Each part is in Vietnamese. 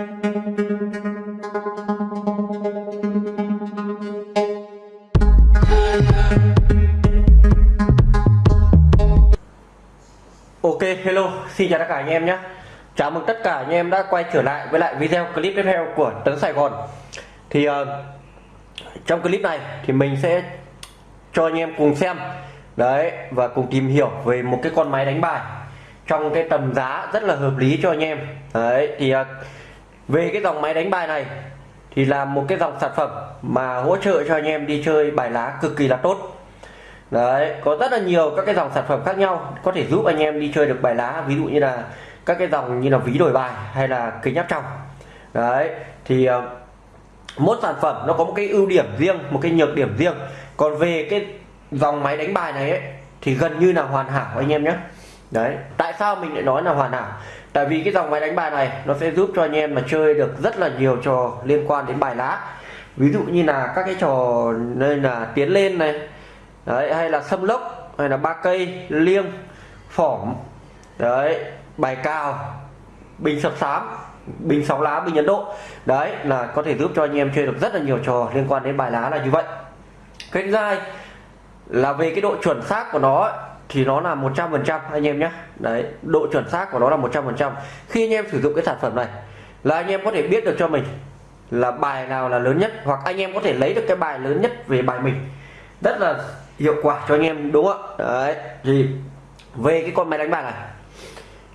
Ok hello xin chào tất cả anh em nhé. Chào mừng tất cả anh em đã quay trở lại với lại video clip tiếp theo của Tấn Sài Gòn. Thì uh, trong clip này thì mình sẽ cho anh em cùng xem. Đấy và cùng tìm hiểu về một cái con máy đánh bài Trong cái tầm giá rất là hợp lý cho anh em. Đấy thì uh, về cái dòng máy đánh bài này Thì là một cái dòng sản phẩm mà hỗ trợ cho anh em đi chơi bài lá cực kỳ là tốt. Đấy có rất là nhiều các cái dòng sản phẩm khác nhau có thể giúp anh em đi chơi được bài lá ví dụ như là các cái dòng như là ví đổi bài hay là kính áp tròng. Đấy thì uh, mỗi sản phẩm nó có một cái ưu điểm riêng một cái nhược điểm riêng. Còn về cái dòng máy đánh bài này ấy, thì gần như là hoàn hảo anh em nhé. Đấy tại sao mình lại nói là hoàn hảo? Tại vì cái dòng máy đánh bài này nó sẽ giúp cho anh em mà chơi được rất là nhiều trò liên quan đến bài lá. Ví dụ như là các cái trò nên là tiến lên này, đấy, hay là sâm lốc, hay là ba cây, liêng, phỏng, đấy, bài cao bình sập sám, bình sóng lá, bình ấn độ. Đấy, là có thể giúp cho anh em chơi được rất là nhiều trò liên quan đến bài lá là như vậy. Cái thứ hai là về cái độ chuẩn xác của nó thì nó là 100% anh em nhé. Đấy, độ chuẩn xác của nó là 100% khi anh em sử dụng cái sản phẩm này, là anh em có thể biết được cho mình là bài nào là lớn nhất, hoặc anh em có thể lấy được cái bài lớn nhất về bài mình. Rất là hiệu quả cho anh em, đúng không ạ? Đấy, thì về cái con máy đánh bạc này.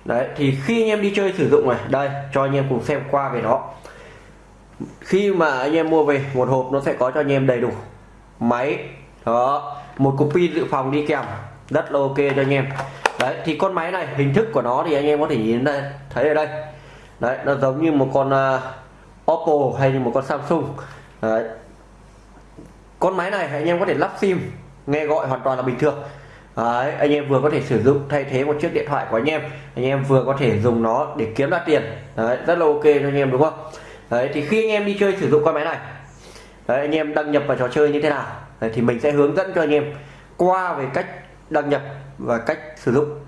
Đấy, thì khi anh em đi chơi sử dụng này, đây, cho anh em cùng xem qua về nó. Khi mà anh em mua về, một hộp nó sẽ có cho anh em đầy đủ máy. Đó, một cục pin dự phòng đi kèm rất là ok cho anh em. Đấy thì con máy này hình thức của nó thì anh em có thể nhìn đây thấy ở đây. Đấy nó giống như một con uh, Oppo hay như một con Samsung. Đấy. con máy này anh em có thể lắp sim nghe gọi hoàn toàn là bình thường. Đấy, anh em vừa có thể sử dụng thay thế một chiếc điện thoại của anh em anh em vừa có thể dùng nó để kiếm ra tiền. Đấy, rất là ok cho anh em đúng không? Đấy, thì khi anh em đi chơi sử dụng con máy này Đấy, anh em đăng nhập vào trò chơi như thế nào Đấy, thì mình sẽ hướng dẫn cho anh em qua về cách đăng nhập và cách sử dụng.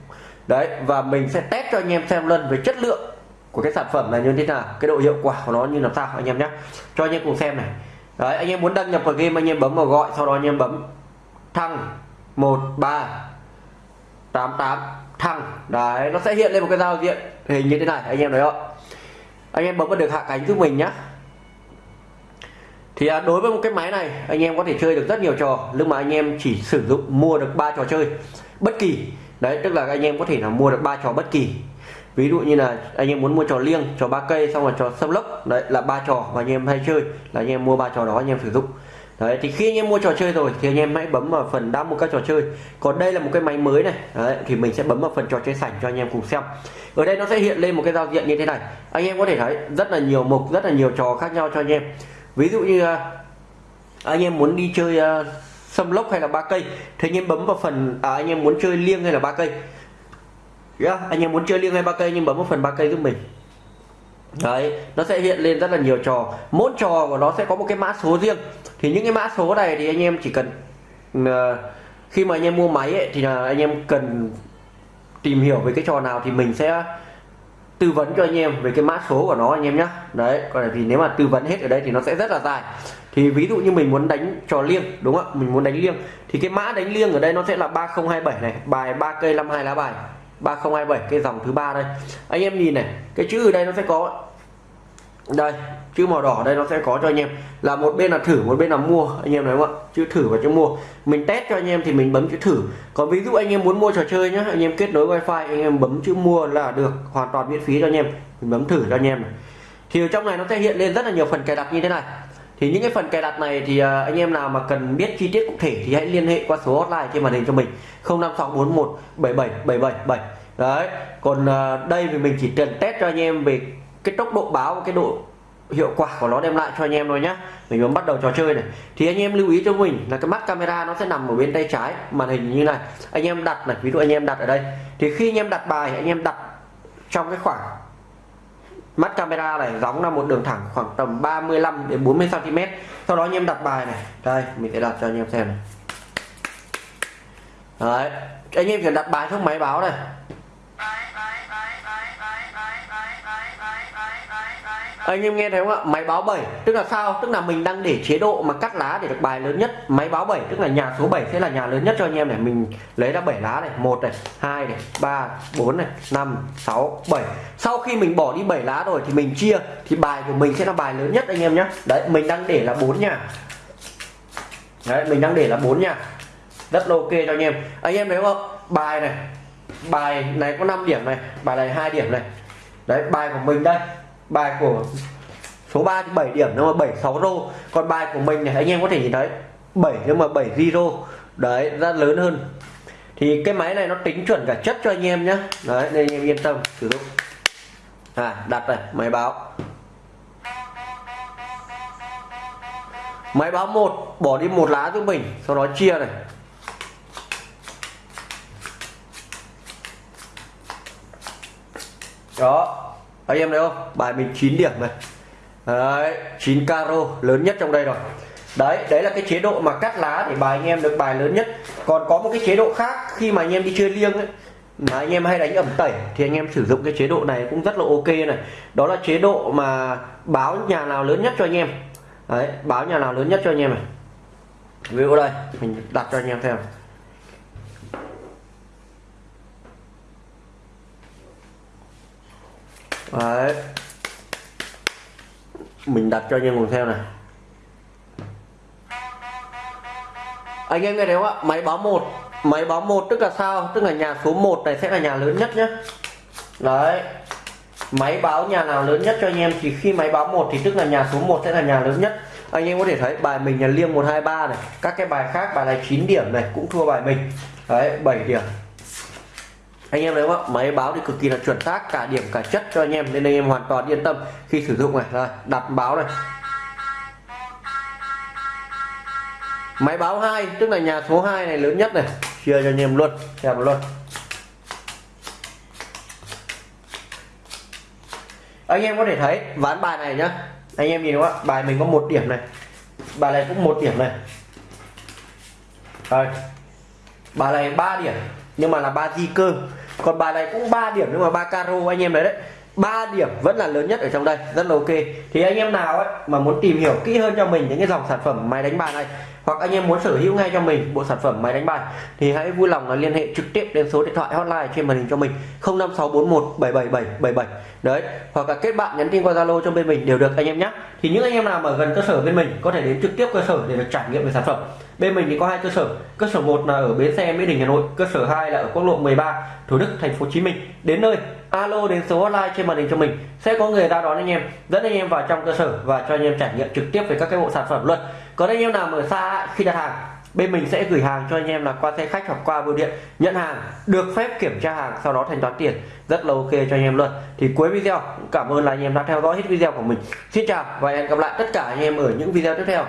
Đấy, và mình sẽ test cho anh em xem lần về chất lượng của cái sản phẩm này như thế nào, cái độ hiệu quả của nó như làm sao, anh em nhé. Cho anh em cùng xem này. Đấy, anh em muốn đăng nhập vào game, anh em bấm vào gọi, sau đó anh em bấm thăng 1388 thăng. Đấy, nó sẽ hiện lên một cái giao diện hình như thế này, anh em thấy không? Anh em bấm vào được hạ cánh giúp mình nhé thì đối với một cái máy này anh em có thể chơi được rất nhiều trò nhưng mà anh em chỉ sử dụng mua được ba trò chơi bất kỳ đấy tức là anh em có thể là mua được ba trò bất kỳ ví dụ như là anh em muốn mua trò liêng trò ba cây xong rồi trò sâm lốc đấy là ba trò mà anh em hay chơi là anh em mua ba trò đó anh em sử dụng đấy thì khi anh em mua trò chơi rồi thì anh em hãy bấm vào phần đã mua các trò chơi còn đây là một cái máy mới này đấy, thì mình sẽ bấm vào phần trò chơi sảnh cho anh em cùng xem ở đây nó sẽ hiện lên một cái giao diện như thế này anh em có thể thấy rất là nhiều mục rất là nhiều trò khác nhau cho anh em ví dụ như à, anh em muốn đi chơi à, sâm lốc hay là ba cây thì anh em bấm vào phần à, anh em muốn chơi liêng hay là ba cây? Yeah, anh em muốn chơi liêng hay ba cây nhưng bấm vào phần ba cây giúp mình. Đấy nó sẽ hiện lên rất là nhiều trò. Mỗi trò của nó sẽ có một cái mã số riêng. Thì những cái mã số này thì anh em chỉ cần uh, khi mà anh em mua máy ấy, thì là anh em cần tìm hiểu về cái trò nào thì mình sẽ tư vấn cho anh em về cái mã số của nó anh em nhé đấy, còn vì nếu mà tư vấn hết ở đây thì nó sẽ rất là dài. Thì ví dụ như mình muốn đánh trò liêng, đúng không mình muốn đánh liêng. Thì cái mã đánh liêng ở đây nó sẽ là 3027 này, bài 3 cây 52 lá bài. 3027 cái dòng thứ ba đây. Anh em nhìn này, cái chữ ở đây nó sẽ có đây, chữ màu đỏ đây nó sẽ có cho anh em. Là một bên là thử, một bên là mua, anh em thấy không ạ? Chữ thử và chữ mua. Mình test cho anh em thì mình bấm chữ thử. Còn ví dụ anh em muốn mua trò chơi nhá, anh em kết nối wifi, anh em bấm chữ mua là được, hoàn toàn miễn phí cho anh em. Mình bấm thử cho anh em này. thì ở trong này nó sẽ hiện lên rất là nhiều phần cài đặt như thế này. Thì những cái phần cài đặt này thì à, anh em nào mà cần biết chi tiết cụ thể thì hãy liên hệ qua số hotline trên màn hình cho mình. 0564177777 đấy, còn à, đây thì mình chỉ cần test cho anh em về cái tốc độ báo và cái độ hiệu quả của nó đem lại cho anh em thôi nhá. Mình muốn bắt đầu trò chơi này. Thì anh em lưu ý cho mình là cái mắt camera nó sẽ nằm ở bên tay trái, màn hình như này. Anh em đặt này, ví dụ anh em đặt ở đây. Thì khi anh em đặt bài, anh em đặt trong cái khoảng mắt camera này giống là một đường thẳng khoảng tầm 35 đến 40 cm sau đó anh em đặt bài này. Đây, mình sẽ đặt cho anh em xem này. Đấy, anh em chỉ đặt bài trong máy báo này. Anh em nghe thấy không ạ? Máy báo 7 tức là sao? Tức là mình đang để chế độ mà cắt lá để được bài lớn nhất. Máy báo 7 tức là nhà số 7 sẽ là nhà lớn nhất cho anh em này. Mình lấy ra 7 lá này. Một này, hai này, ba, bốn này, năm, sáu, bảy. Sau khi mình bỏ đi 7 lá rồi thì mình chia, thì bài của mình sẽ là bài lớn nhất anh em nhé đấy, mình đang để là bốn nhà. Đấy, mình đang để là bốn nhà. Rất là ok cho anh em. Anh em thấy không? Bài này bài này có 5 điểm này, bài này hai điểm này. Đấy, bài của mình đây bài của số 3 thì 7 điểm nhưng mà 76 rô. Còn bài của mình này, anh em có thể nhìn thấy 7 nhưng mà 7 zero đấy, ra lớn hơn. Thì cái máy này nó tính chuẩn cả chất cho anh em nhé đấy, nên anh em yên tâm, sử dụng. À đặt này, máy báo. Máy báo một, bỏ đi một lá giúp mình, sau đó chia này. Đó anh em thấy không? Bài mình 9 điểm này. Đấy 9 caro lớn nhất trong đây rồi. Đấy đấy là cái chế độ mà cắt lá để bài anh em được bài lớn nhất. Còn có một cái chế độ khác, khi mà anh em đi chơi liêng ấy, mà anh em hay đánh ẩm tẩy, thì anh em sử dụng cái chế độ này cũng rất là ok này. Đó là chế độ mà báo nhà nào lớn nhất cho anh em. Đấy, báo nhà nào lớn nhất cho anh em này. Ví dụ đây, mình đặt cho anh em xem. Đấy. Mình đặt cho anh em cùng theo này. Anh em nghe thấy không ạ? Máy báo một. Máy báo một tức là sao? Tức là nhà số 1 này sẽ là nhà lớn nhất nhé đấy. Máy báo nhà nào lớn nhất cho anh em? Thì khi máy báo một thì tức là nhà số 1 sẽ là nhà lớn nhất. Anh em có thể thấy bài mình là liêng 123 này. Các cái bài khác, bài này 9 điểm này, cũng thua bài mình. Đấy 7 điểm anh em thấy không ạ? Máy báo thì cực kỳ là chuẩn xác, cả điểm, cả chất cho anh em. Nên anh em hoàn toàn yên tâm khi sử dụng này. Rồi, đặt báo này. Máy báo 2 tức là nhà số 2 này, lớn nhất này. Chia cho anh em luôn, xem luôn. Anh em có thể thấy, ván bài này nhá. Anh em nhìn đúng không ạ? Bài mình có một điểm này. Bài này cũng một điểm này. Rồi. Bài này ba điểm nhưng mà là ba di cơ. Còn bài này cũng 3 điểm nhưng mà ba caro anh em đấy đấy. 3 điểm vẫn là lớn nhất ở trong đây, rất là ok. Thì anh em nào ấy mà muốn tìm hiểu kỹ hơn cho mình những cái dòng sản phẩm máy đánh bài này, hoặc anh em muốn sở hữu ngay cho mình bộ sản phẩm máy đánh bài, thì hãy vui lòng là liên hệ trực tiếp đến số điện thoại hotline trên màn hình cho mình 05641 77777 đấy, hoặc là kết bạn nhắn tin qua Zalo cho bên mình đều được anh em nhé thì những anh em nào mà gần cơ sở bên mình có thể đến trực tiếp cơ sở để được trải nghiệm về sản phẩm. Bên mình thì có hai cơ sở cơ sở một là ở bến xe mỹ đình, hà nội, cơ sở 2 là ở quốc lộ 13 thủ đức, thành phố hồ chí minh. Đến nơi, alo đến số hotline trên màn hình cho mình, sẽ có người ra đón anh em, dẫn anh em vào trong cơ sở và cho anh em trải nghiệm trực tiếp về các cái bộ sản phẩm luôn. Còn anh em nào ở xa, khi đặt hàng bên mình sẽ gửi hàng cho anh em là qua xe khách hoặc qua bưu điện. Nhận hàng, được phép kiểm tra hàng, sau đó thanh toán tiền. Rất là ok cho anh em luôn. Thì cuối video cảm ơn là anh em đã theo dõi hết video của mình. Xin chào và hẹn gặp lại tất cả anh em ở những video tiếp theo.